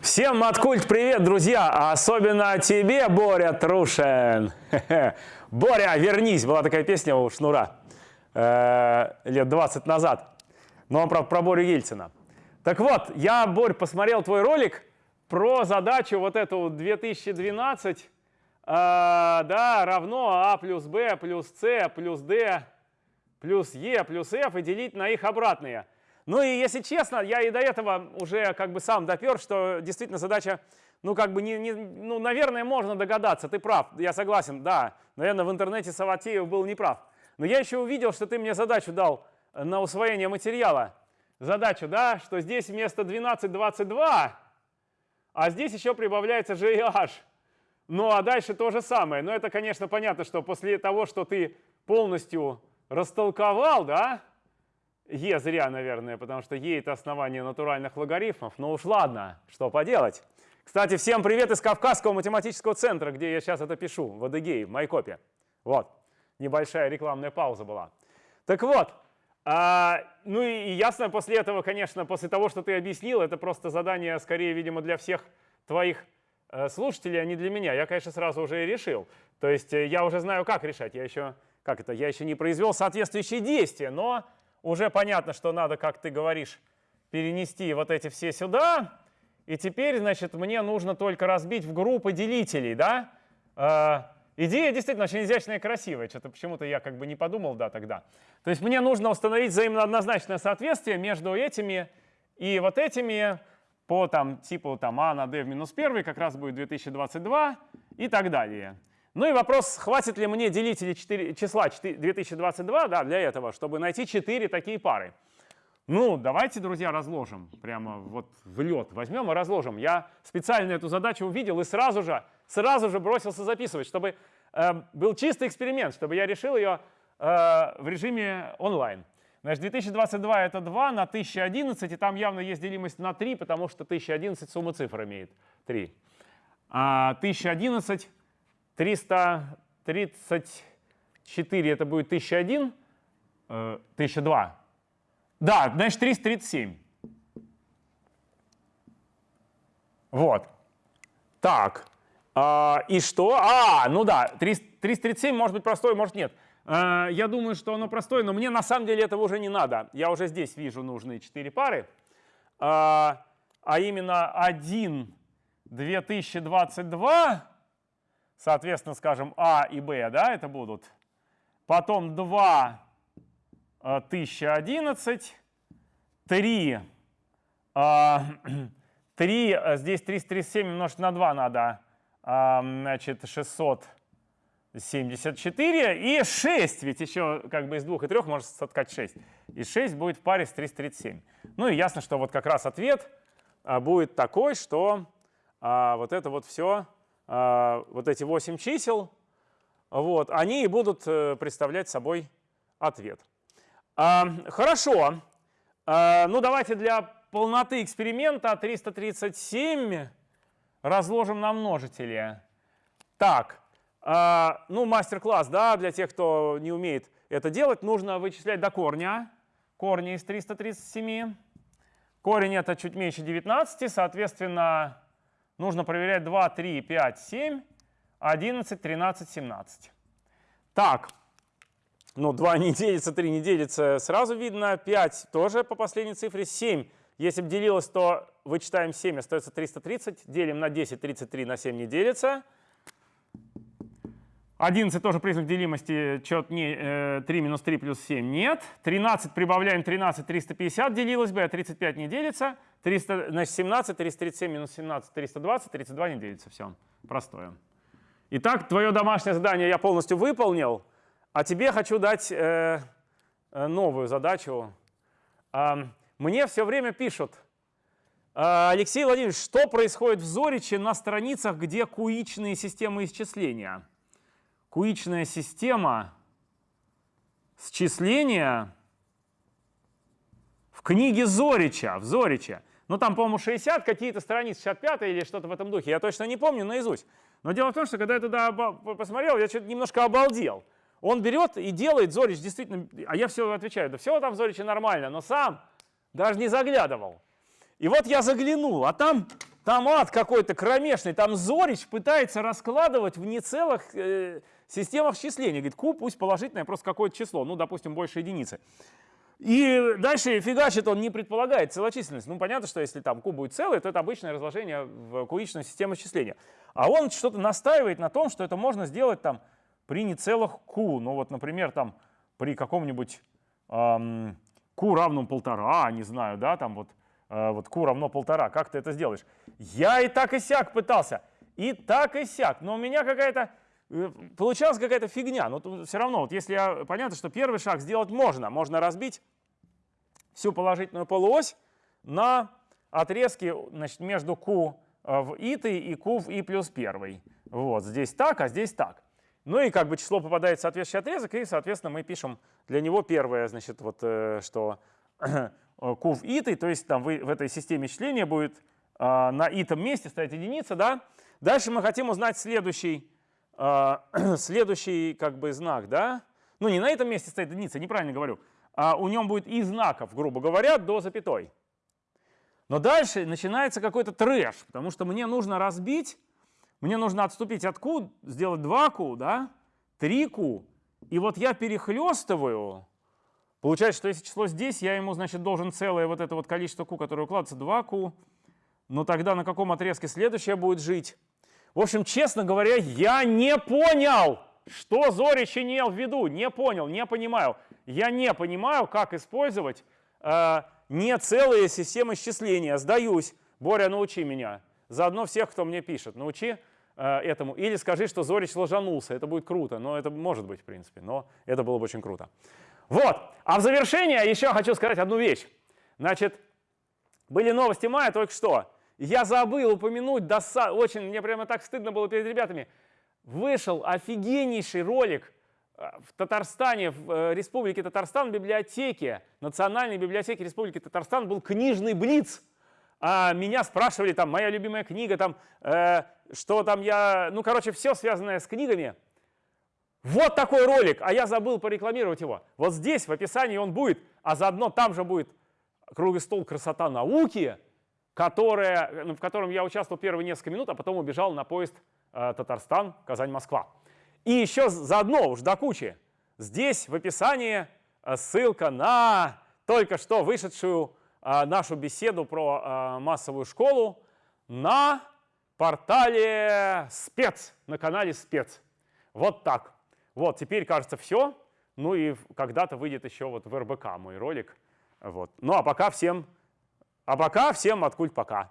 Всем Маткульт привет, друзья! А особенно тебе, Боря Трушин! Боря, вернись! Была такая песня у Шнура э, лет 20 назад. Но он, правда, про Борю Ельцина. Так вот, я, Борь, посмотрел твой ролик про задачу вот эту 2012, э, да, равно А плюс Б плюс С плюс Д плюс Е плюс F и делить на их обратные. Ну и если честно, я и до этого уже как бы сам допер, что действительно задача, ну как бы, не, не, ну наверное, можно догадаться, ты прав, я согласен, да, наверное, в интернете Саватеев был неправ. Но я еще увидел, что ты мне задачу дал на усвоение материала. Задачу, да, что здесь вместо 12, 22, а здесь еще прибавляется GH. Ну а дальше то же самое. Но это, конечно, понятно, что после того, что ты полностью растолковал, да, Е зря, наверное, потому что Е это основание натуральных логарифмов. Но уж ладно, что поделать. Кстати, всем привет из Кавказского математического центра, где я сейчас это пишу, в Адыгее, в Майкопе. Вот, небольшая рекламная пауза была. Так вот, а, ну и ясно после этого, конечно, после того, что ты объяснил, это просто задание, скорее, видимо, для всех твоих э, слушателей, а не для меня. Я, конечно, сразу уже и решил. То есть э, я уже знаю, как решать. Я еще, как это, я еще не произвел соответствующие действия, но уже понятно, что надо, как ты говоришь, перенести вот эти все сюда. И теперь, значит, мне нужно только разбить в группы делителей, да? Э, идея действительно очень изящная и красивая. Что-то почему-то я как бы не подумал, да, тогда. То есть мне нужно установить взаимно однозначное соответствие между этими и вот этими по там типу там а на d в минус 1 как раз будет 2022 и так далее. Ну и вопрос, хватит ли мне делителей 4, числа 4, 2022 да, для этого, чтобы найти 4 такие пары. Ну, давайте, друзья, разложим. Прямо вот в лед возьмем и разложим. Я специально эту задачу увидел и сразу же, сразу же бросился записывать, чтобы э, был чистый эксперимент, чтобы я решил ее э, в режиме онлайн. Значит, 2022 это 2 на 1011, и там явно есть делимость на 3, потому что 1011 сумма цифр имеет 3. А 1011 334 это будет 1001, 1002. Э, да, значит 337. Вот. Так. А, и что? А, ну да, 337 может быть простой, может нет. А, я думаю, что оно простое, но мне на самом деле этого уже не надо. Я уже здесь вижу нужные 4 пары. А, а именно 1 2022 соответственно, скажем, А и Б, да, это будут. Потом 2 1011, 3, 3 здесь 337 умножить на 2 надо, а, значит, 674, и 6, ведь еще как бы из 2 и 3 может соткать 6. И 6 будет в паре с 337. Ну и ясно, что вот как раз ответ а, будет такой, что а, вот это вот все вот эти 8 чисел, вот, они и будут э, представлять собой ответ. А, хорошо. А, ну, давайте для полноты эксперимента 337 разложим на множители. Так, ну, мастер-класс, да, для тех, кто не умеет это делать, нужно вычислять до корня. Корни из 337. Корень это чуть меньше 19, соответственно, нужно проверять 2, 3, 5, 7, 11, 13, 17. Так, ну 2 не делится, 3 не делится, сразу видно. 5 тоже по последней цифре. 7, если бы делилось, то вычитаем 7, остается 330. Делим на 10, 33 на 7 не делится. 11 тоже признак делимости, чет не, 3 минус 3 плюс 7 нет. 13 прибавляем 13, 350 делилось бы, а 35 не делится. 300, значит, 17, 337 минус 17, 320, 32 не делится. Все, простое. Итак, твое домашнее задание я полностью выполнил, а тебе хочу дать э, э новую задачу. Э, мне все время пишут, э, Алексей Владимирович, что происходит в Зориче на страницах, где куичные системы исчисления? Куичная система счисления в книге Зорича, в Зориче. Ну, там, по-моему, 60 какие-то страницы, 65 или что-то в этом духе. Я точно не помню наизусть. Но дело в том, что когда я туда посмотрел, я что-то немножко обалдел. Он берет и делает Зорич действительно, а я все отвечаю, да все там в Зориче нормально, но сам даже не заглядывал. И вот я заглянул, а там Там ад какой-то кромешный, там Зорич пытается раскладывать в нецелых э, системах счисления. Говорит, q пусть положительное, просто какое-то число, ну, допустим, больше единицы. И дальше фигачит он не предполагает целочисленность. Ну, понятно, что если там q будет целый, то это обычное разложение в куичную систему счисления. А он что-то настаивает на том, что это можно сделать там при нецелых q. Ну, вот, например, там при каком-нибудь эм, q равном полтора, не знаю, да, там вот, э, вот q равно полтора. Как ты это сделаешь? Я и так и сяк пытался. И так и сяк. Но у меня какая-то получалась какая-то фигня. Но все равно, вот если я, понятно, что первый шаг сделать можно. Можно разбить всю положительную полуось на отрезки значит, между q э, в и и q в и плюс 1. Вот, здесь так, а здесь так. Ну и как бы число попадает в соответствующий отрезок, и, соответственно, мы пишем для него первое, значит, вот, э, что q в и, то есть там в, этой системе чления будет на итом месте стоять единица, да. Дальше мы хотим узнать следующий следующий как бы знак, да, ну не на этом месте стоит единица, неправильно говорю, а у нем будет и знаков, грубо говоря, до запятой. Но дальше начинается какой-то трэш, потому что мне нужно разбить, мне нужно отступить от q, сделать 2q, да, 3q, и вот я перехлестываю, получается, что если число здесь, я ему, значит, должен целое вот это вот количество q, которое укладывается, 2q, но тогда на каком отрезке следующее будет жить? В общем, честно говоря, я не понял, что Зорич имел в виду. Не понял, не понимаю. Я не понимаю, как использовать э, не целые системы счисления. Сдаюсь. Боря, научи меня. Заодно всех, кто мне пишет, научи э, этому. Или скажи, что Зорич ложанулся. Это будет круто. Но это может быть, в принципе. Но это было бы очень круто. Вот. А в завершение еще хочу сказать одну вещь. Значит, были новости мая только что. Я забыл упомянуть, доса... очень, мне прямо так стыдно было перед ребятами. Вышел офигеннейший ролик э, в Татарстане, в э, Республике Татарстан, в библиотеке, Национальной библиотеке Республики Татарстан был книжный блиц. А меня спрашивали, там, моя любимая книга, там, э, что там я, ну, короче, все связанное с книгами. Вот такой ролик, а я забыл порекламировать его. Вот здесь в описании он будет, а заодно там же будет круглый стол «Красота науки», которое, ну, в котором я участвовал первые несколько минут, а потом убежал на поезд э, Татарстан, Казань, Москва. И еще заодно, уж до кучи, здесь в описании э, ссылка на только что вышедшую э, нашу беседу про э, массовую школу на портале спец, на канале спец. Вот так. Вот, теперь, кажется, все. Ну и когда-то выйдет еще вот в РБК мой ролик. Вот. Ну а пока всем а пока всем откуль пока.